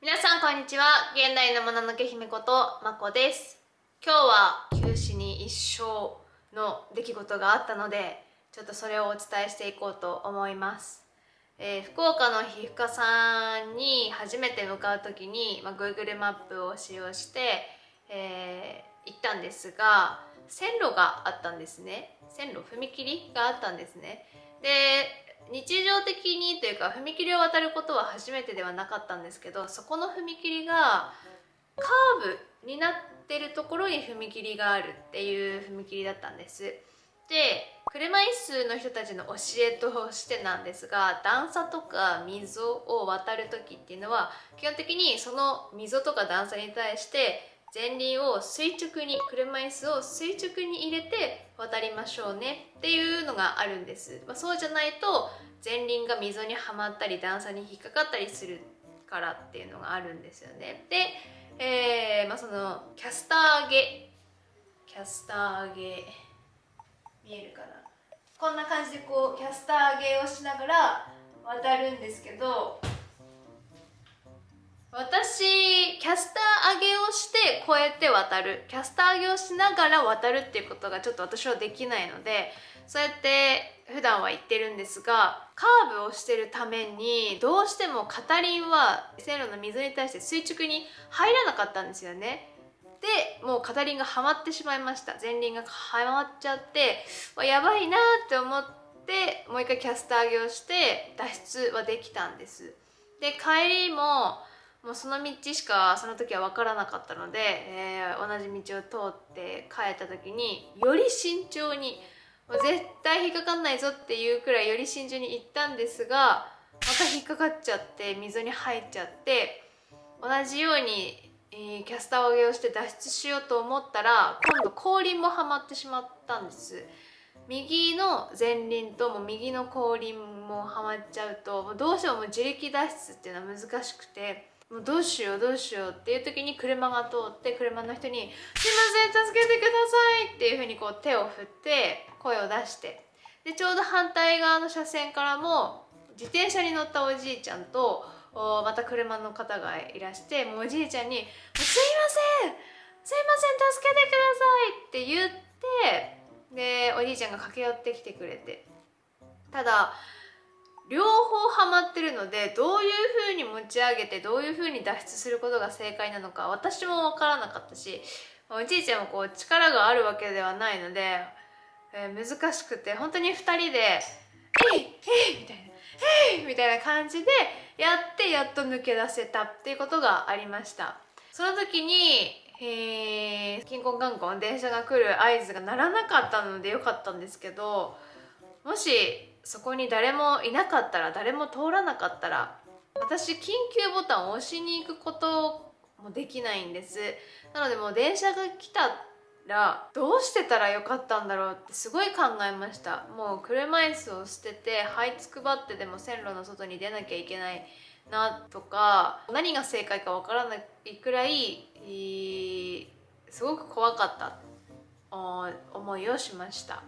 皆さんこんにちは。現代のもののけ姫ことまこです。今日は休止に一生の出来事があったのでちょっとそれをお伝えしていこうと思います、えー福岡の皮膚科さんに初めて向かう時に、まあ、Google マップを使用して、えー行ったんですが線路があったんですね。線路踏切があったんですね。で日常的にというか踏切を渡ることは初めてではなかったんですけどそこの踏切がカーブになってるところに踏切があるっていう踏切だったんです。で車椅子の人たちの教えとしてなんですが段差とか溝を渡る時っていうのは基本的にその溝とか段差に対して前輪を垂直に車椅子を垂直に入れて渡りましょうね。っていうのがあるんです、まあ、そうじゃないと前輪が溝にはまったり段差に引っかかったりするからっていうのがあるんですよね。で、えーまあ、そのキャスター上げキャスター上げ見えるかな？こんな感じでこうキャスター上げをしながら渡るんですけど私キャスター上げをして越えて渡る。キャスター上げをしながら渡るっていうことがちょっと私はできないのでそうやって普段は言ってるんですがカーブをしてるためにどうしても片輪は線路の溝に対して垂直に入らなかったんですよね。でもう片輪がはまってしまいました。前輪がはまっちゃってやばいなって思ってもう一回キャスター上げをして脱出はできたんです。で帰りももうその道しかその時は分からなかったので、えー同じ道を通って帰った時により慎重にもう絶対引っかかんないぞっていうくらいより慎重に行ったんですがまた引っかかっちゃって溝に入っちゃって同じように、えーキャスター上げをして脱出しようと思ったら今度後輪もはまってしまったんです。右の前輪とも右の後輪もはまっちゃうともうどうしても自力脱出っていうのは難しくてもうどうしようどうしようっていう時に車が通って車の人に「すいません助けてください」っていうふうにこう手を振って声を出して。でちょうど反対側の車線からも自転車に乗ったおじいちゃんとおまた車の方がいらしてもうおじいちゃんに「すいませんすいません助けてください」って言ってでおじいちゃんが駆け寄ってきてくれて。ただ両方ハマってるのでどういう風に持ち上げてどういう風に脱出することが正解なのか私も分からなかったしおじいちゃんもこう力があるわけではないので、えー難しくて本当に2人で「えいえい!」みたいな「えい!」みたいな感じでやってやっと抜け出せたっていうことがありましたその時にえー、キンコンカンコン電車が来る合図が鳴らなかったのでよかったんですけどもしそこに誰もいなかったら誰も通らなかったら私緊急ボタンを押しに行くこともできないんです。なのでもう電車が来たらどうしてたらよかったんだろうってすごい考えました。もう車椅子を捨てて這いつくばってでも線路の外に出なきゃいけないなとか何が正解かわからないくらいすごく怖かった思いをしました。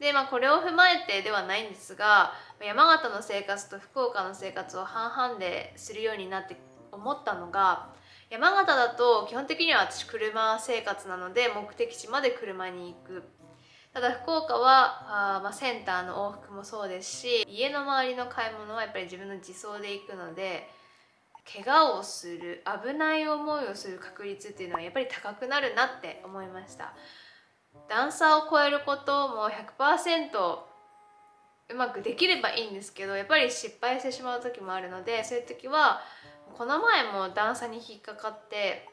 でまあこれを踏まえてではないんですが山形の生活と福岡の生活を半々でするようになって思ったのが山形だと基本的には私車生活なので目的地まで車に行く。ただ福岡はあ、まあ、センターの往復もそうですし家の周りの買い物はやっぱり自分の自走で行くので怪我をする危ない思いをする確率っていうのはやっぱり高くなるなって思いました。段差を超えることも100%うまくできればいいんですけどやっぱり失敗してしまう時もあるのでそういう時はこの前も段差に引っかかって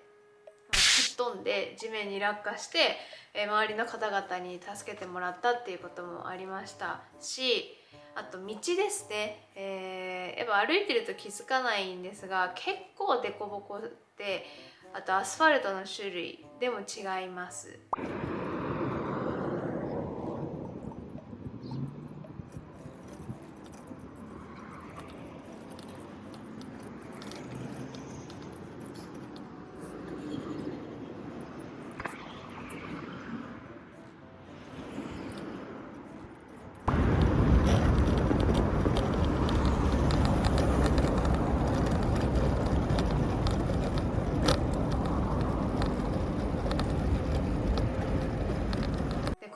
吹っ飛んで地面に落下して周りの方々に助けてもらったっていうこともありました。しあと道ですね、えーやっぱ歩いてると気づかないんですが結構凸凹であとアスファルトの種類でも違います。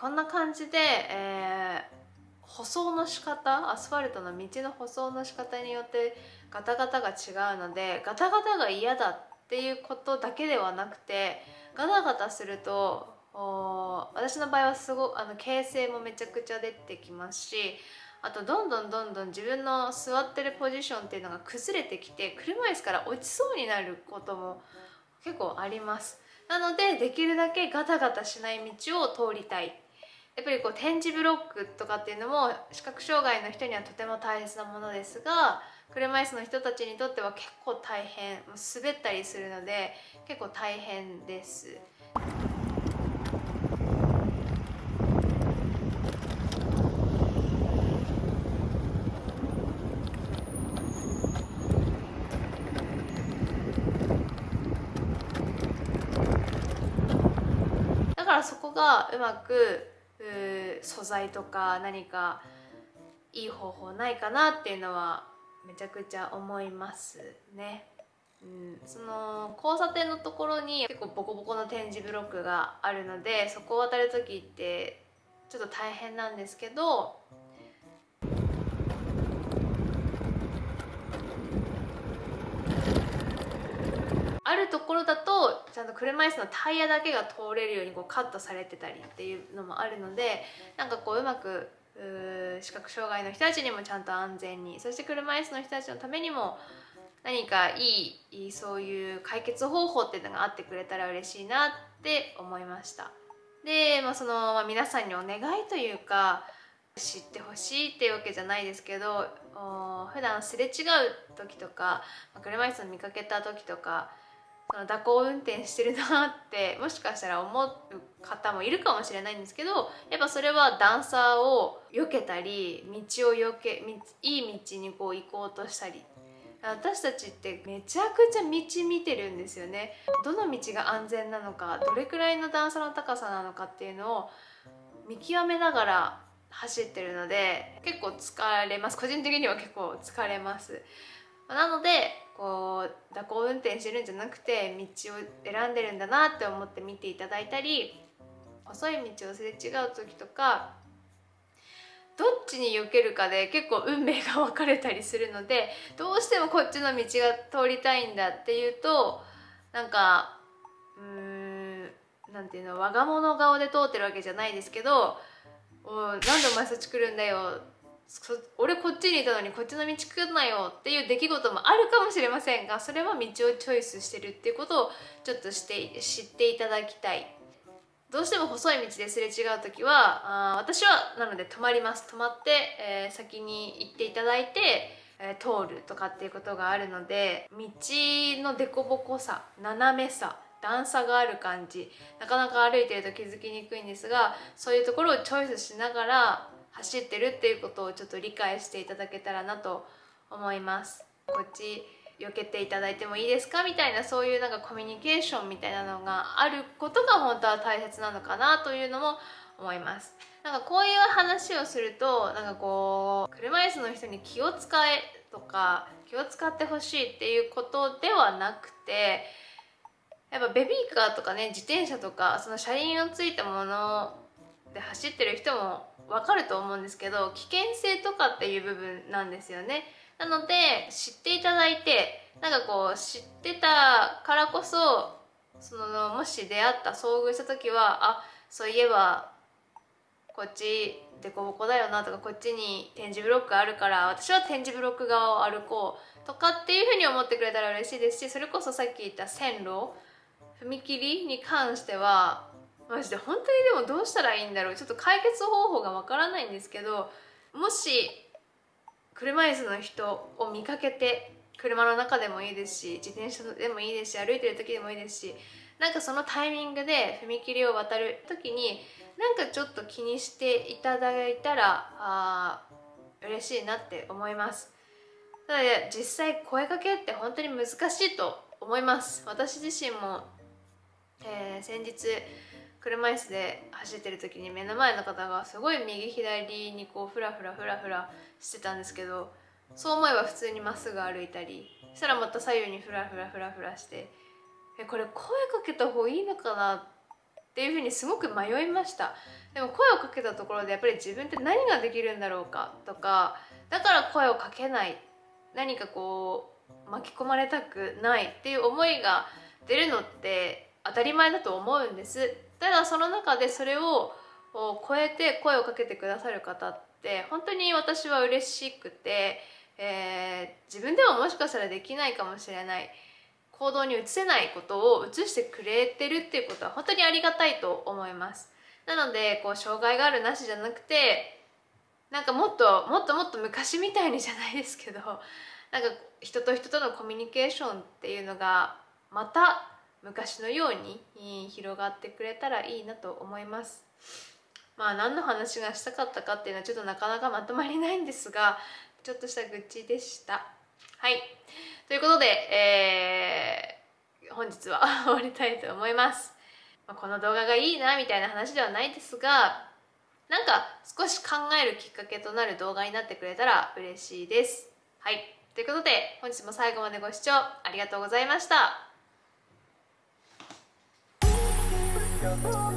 こんな感じで、えー舗装の仕方アスファルトの道の舗装の仕方によってガタガタが違うのでガタガタが嫌だっていうことだけではなくてガタガタすると私の場合はすごあの形成もめちゃくちゃ出てきますしあとどんどんどんどん自分の座ってるポジションっていうのが崩れてきて車椅子から落ちそうになることも結構あります。なのでできるだけガタガタしない道を通りたい。やっぱりこう点字ブロックとかっていうのも視覚障害の人にはとても大切なものですが車椅子の人たちにとっては結構大変滑ったりするので結構大変です。だからそこがうまく素材とか何かいい方法ないかなっていうのはめちゃくちゃ思いますね。うん、その交差点のところに結構ボコボコの点字ブロックがあるのでそこを渡る時ってちょっと大変なんですけどあるところだとちゃんと車椅子のタイヤだけが通れるようにこうカットされてたりっていうのもあるのでなんかこううまく視覚障害の人たちにもちゃんと安全にそして車椅子の人たちのためにも何かいいそういう解決方法っていうのがあってくれたら嬉しいなって思いました。で、まあ、その、まあ、皆さんにお願いというか知ってほしいっていうわけじゃないですけど普段すれ違う時とか車椅子を見かけた時とかその蛇行運転してるなって もしかしたら思う方もいるかもしれないんですけどやっぱそれは段差を避けたり道を避けいい道にこう行こうとしたり。私たちってめちゃくちゃ道見てるんですよね。どの道が安全なのかどれくらいの段差の高さなのかっていうのを見極めながら走ってるので結構疲れます。個人的には結構疲れます。なのでこう蛇行運転してるんじゃなくて道を選んでるんだなって思って見ていただいたり細い道をすれ違う時とかどっちに避けるかで結構運命が分かれたりするのでどうしてもこっちの道が通りたいんだっていうとなんかうーんなんていうの我が物顔で通ってるわけじゃないですけど「おなんでお前そっち来るんだよ」俺こっちにいたのにこっちの道来んなよっていう出来事もあるかもしれませんがそれは道をチョイスしてるっていうことをちょっとして知っていただきたい。どうしても細い道ですれ違う時はあ私はなので止まります。止まって、えー、先に行っていただいて、えー、通るとかっていうことがあるので道の凸凹さ斜めさ段差がある感じ。なかなか歩いてると気づきにくいんですがそういうところをチョイスしながら走ってるっていうことをちょっと理解していただけたらなと思います。こっち避けていただいてもいいですかみたいなそういうなんかコミュニケーションみたいなのがあることが本当は大切なのかなというのも思います。なんかこういう話をするとなんかこう車椅子の人に気を使えとか気を使ってほしいっていうことではなくてやっぱベビーカーとかね自転車とかその車輪のついたもので走ってる人も分かると思うんですけど危険性とかっていう部分なんですよね。なので知っていただいてなんかこう知ってたからこそそのもし出会った遭遇した時はあそういえばこっち凸凹だよなとかこっちに点字ブロックあるから私は点字ブロック側を歩こうとかっていうふうに思ってくれたら嬉しいですしそれこそさっき言った線路踏切に関してはマジで本当にでもどうしたらいいんだろう。ちょっと解決方法がわからないんですけどもし車椅子の人を見かけて車の中でもいいですし自転車でもいいですし歩いてる時でもいいですしなんかそのタイミングで踏切を渡る時になんかちょっと気にしていただいたらあ嬉しいなって思います。ただ実際声かけって本当に難しいと思います。私自身も、えー、先日車椅子で走ってる時に目の前の方がすごい右左にこうフラフラフラフラしてたんですけどそう思えば普通にまっすぐ歩いたりそしたらまた左右にフラフラフラフラしてえこれ声かけた方がいいのかなっていうふうにすごく迷いました。でも声をかけたところでやっぱり自分って何ができるんだろうかとかだから声をかけない。何かこう巻き込まれたくないっていう思いが出るのって当たり前だと思うんです。ただその中でそれを超えて声をかけてくださる方って本当に私は嬉しくて、えー、自分ではもしかしたらできないかもしれない。行動に移せないことを移してくれてるっていうことは本当にありがたいと思います。なのでこう障害があるなしじゃなくてなんかもっともっともっと昔みたいにじゃないですけどなんか人と人とのコミュニケーションっていうのがまた昔のように広がってくれたらいいなと思いますまあ何の話がしたかったかっていうのはちょっとなかなかまとまりないんですがちょっとした愚痴でしたはいということで、えー、本日は 終わりたいと思いますまあ、この動画がいいなみたいな話ではないですがなんか少し考えるきっかけとなる動画になってくれたら嬉しいです。はい。ということで本日も最後までご視聴ありがとうございました。Thank.